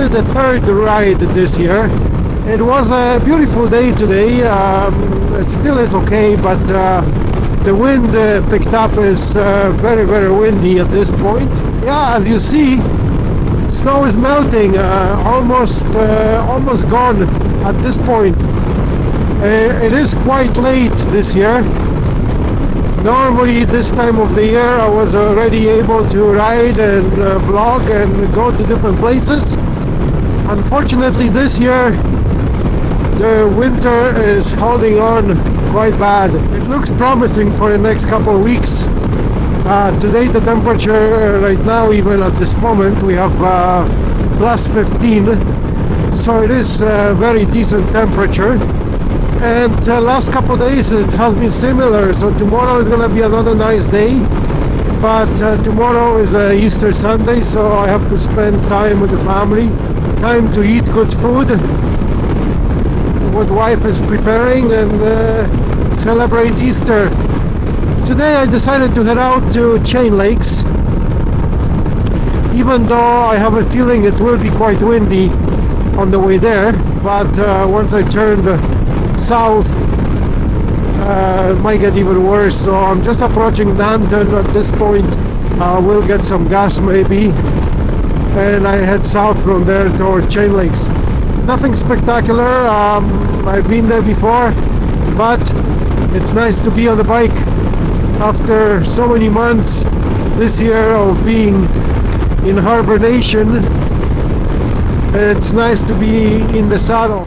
only the third ride this year. It was a beautiful day today. Um, it still is okay, but uh, the wind uh, picked up. is uh, very, very windy at this point. Yeah, as you see, snow is melting, uh, almost, uh, almost gone at this point. Uh, it is quite late this year. Normally this time of the year I was already able to ride and vlog and go to different places. Unfortunately this year the winter is holding on quite bad. It looks promising for the next couple of weeks. Uh, today the temperature uh, right now even at this moment we have uh, plus 15 so it is a very decent temperature and uh, last couple days it has been similar so tomorrow is gonna be another nice day but uh, tomorrow is uh, Easter Sunday so I have to spend time with the family time to eat good food what wife is preparing and uh, celebrate Easter. Today I decided to head out to Chain Lakes. Even though I have a feeling it will be quite windy on the way there but uh, once I turned south uh, might get even worse. So I'm just approaching Nanton at this point. Uh, we'll get some gas maybe. And I head south from there toward Chain Lakes. Nothing spectacular. Um, I've been there before but it's nice to be on the bike after so many months this year of being in hibernation it's nice to be in the saddle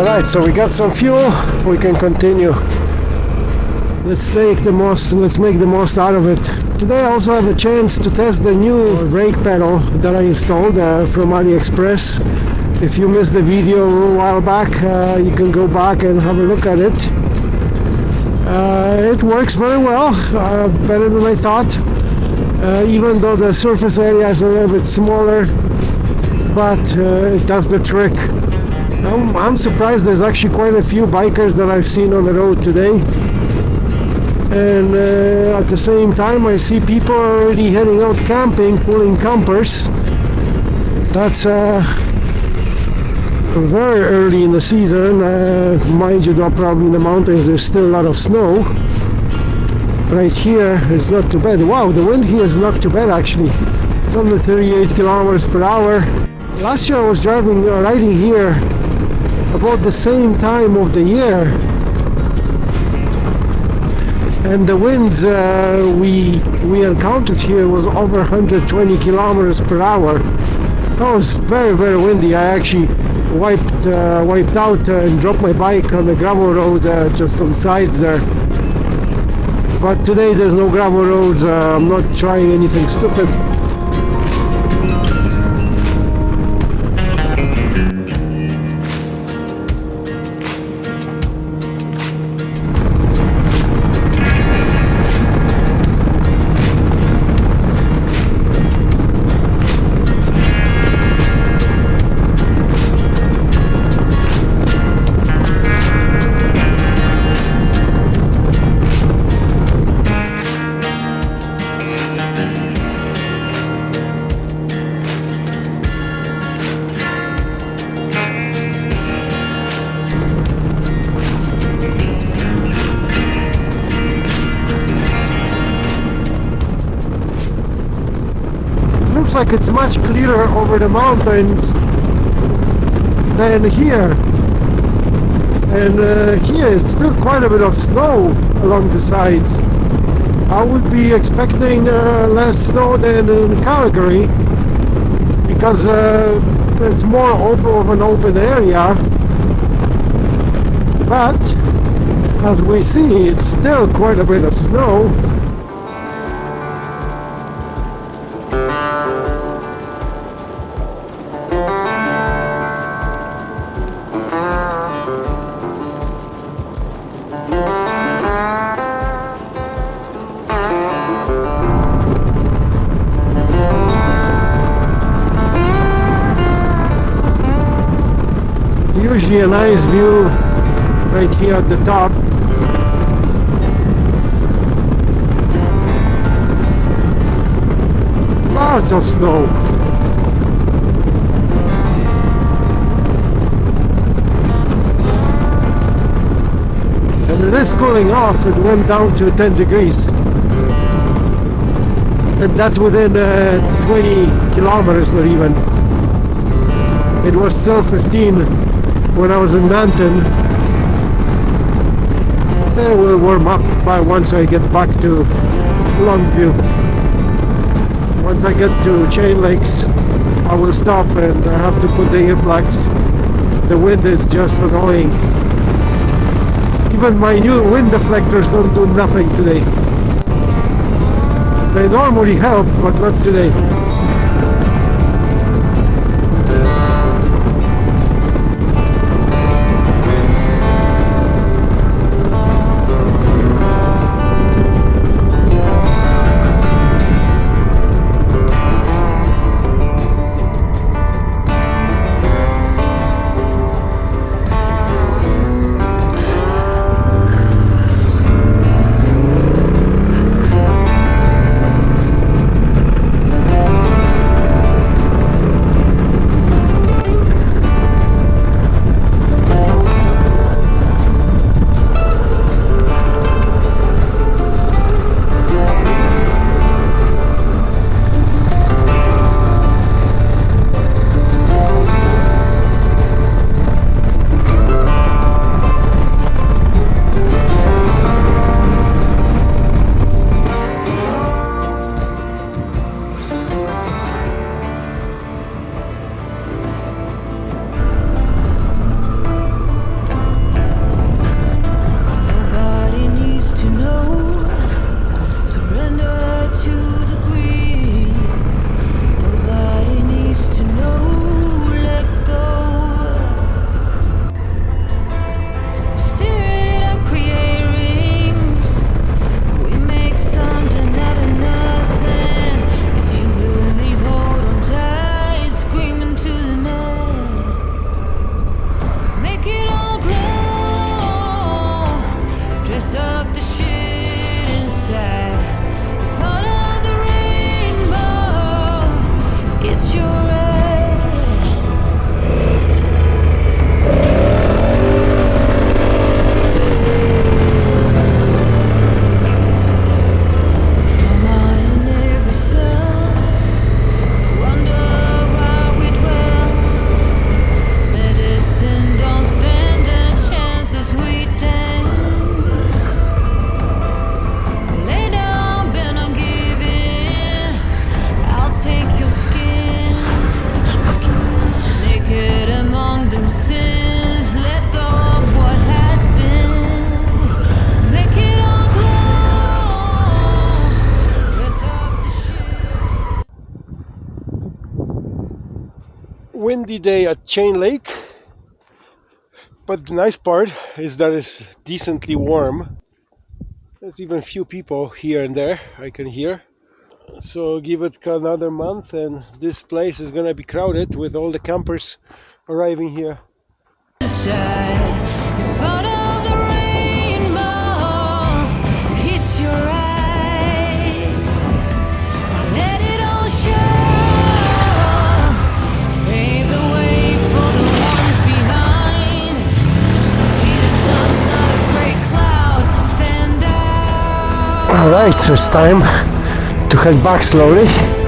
Alright, so we got some fuel, we can continue. Let's take the most, let's make the most out of it. Today I also have a chance to test the new brake pedal that I installed uh, from AliExpress. If you missed the video a while back, uh, you can go back and have a look at it. Uh, it works very well, uh, better than I thought. Uh, even though the surface area is a little bit smaller, but uh, it does the trick. I'm, I'm surprised there's actually quite a few bikers that I've seen on the road today. And uh, at the same time I see people already heading out camping pulling campers. That's uh, very early in the season. Uh, mind you though probably in the mountains there's still a lot of snow. Right here it's not too bad. Wow the wind here is not too bad actually. It's only 38 kilometers per hour. Last year I was driving uh, riding here about the same time of the year. And the winds uh, we we encountered here was over 120 kilometers per hour. That was very very windy. I actually wiped uh, wiped out uh, and dropped my bike on the gravel road uh, just on the side there. But today there's no gravel roads uh, I'm not trying anything stupid looks like it's much clearer over the mountains than here. And uh, here is still quite a bit of snow along the sides. I would be expecting uh, less snow than in Calgary because uh, it's more open of an open area. But as we see it's still quite a bit of snow usually a nice view right here at the top. Lots of snow. And it is cooling off it went down to 10 degrees. And that's within uh, 20 kilometers not even. It was still 15 when I was in Nanton it eh, will warm up by once I get back to Longview. Once I get to Chain Lakes I will stop and I have to put the earplugs. The wind is just annoying. Even my new wind deflectors don't do nothing today. They normally help but not today windy day at Chain Lake. But the nice part is that it's decently warm. There's even few people here and there I can hear. So give it another month and this place is gonna be crowded with all the campers arriving here Alright, so it's time to head back slowly.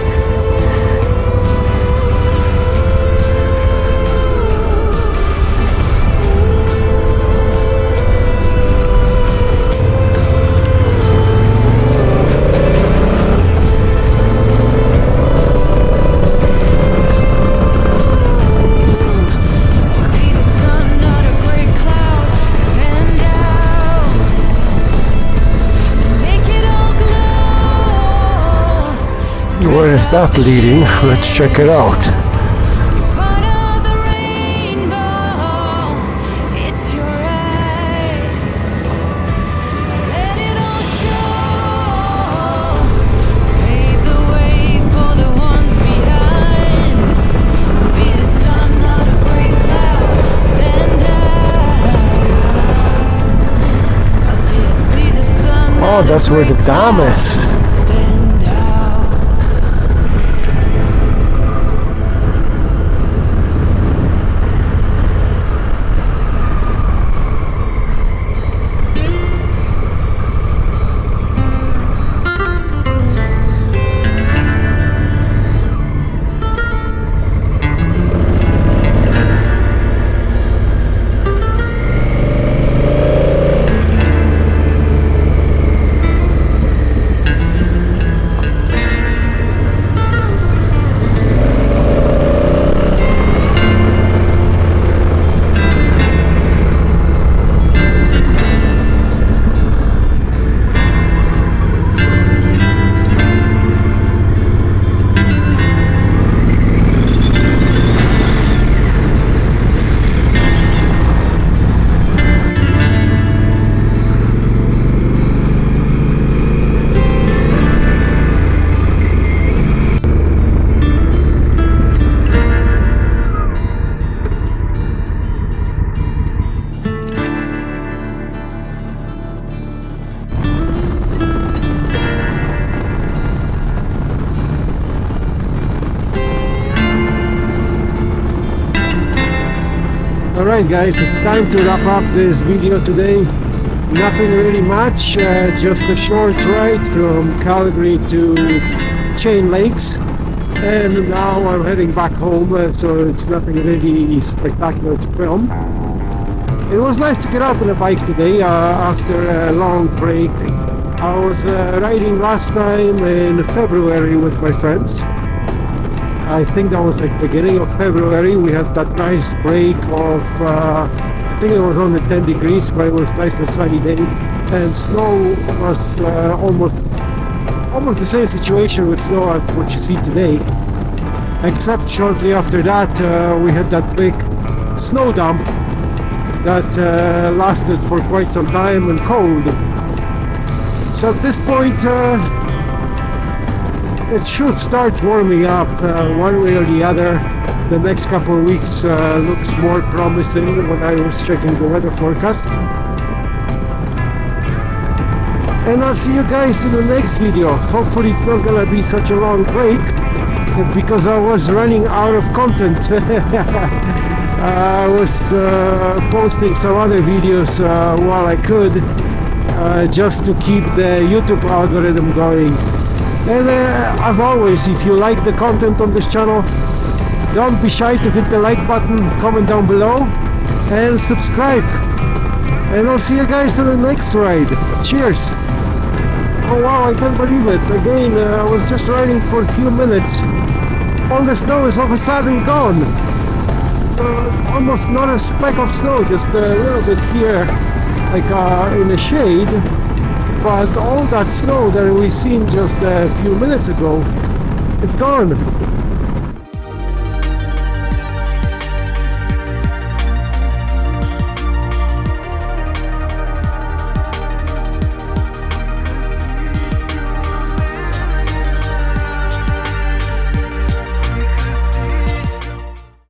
Cloud. that leading? Let's check it out. Oh, that's where the dam is. Alright guys, it's time to wrap up this video today. Nothing really much, uh, just a short ride from Calgary to Chain Lakes. And now I'm heading back home, uh, so it's nothing really spectacular to film. It was nice to get out on a bike today uh, after a long break. I was uh, riding last time in February with my friends. I think that was like beginning of February. We had that nice break of, uh, I think it was only 10 degrees, but it was nice and sunny day. And snow was uh, almost, almost the same situation with snow as what you see today. Except shortly after that, uh, we had that big snow dump that uh, lasted for quite some time and cold. So at this point, uh, it should start warming up uh, one way or the other. The next couple of weeks uh, looks more promising when I was checking the weather forecast. And I'll see you guys in the next video. Hopefully it's not gonna be such a long break because I was running out of content. I was uh, posting some other videos uh, while I could uh, just to keep the YouTube algorithm going. And uh, as always, if you like the content on this channel, don't be shy to hit the like button, comment down below, and subscribe. And I'll see you guys on the next ride. Cheers! Oh wow, I can't believe it. Again, uh, I was just riding for a few minutes. All the snow is all of a sudden gone. Uh, almost not a speck of snow, just a little bit here, like uh, in the shade but all that snow that we seen just a few minutes ago is gone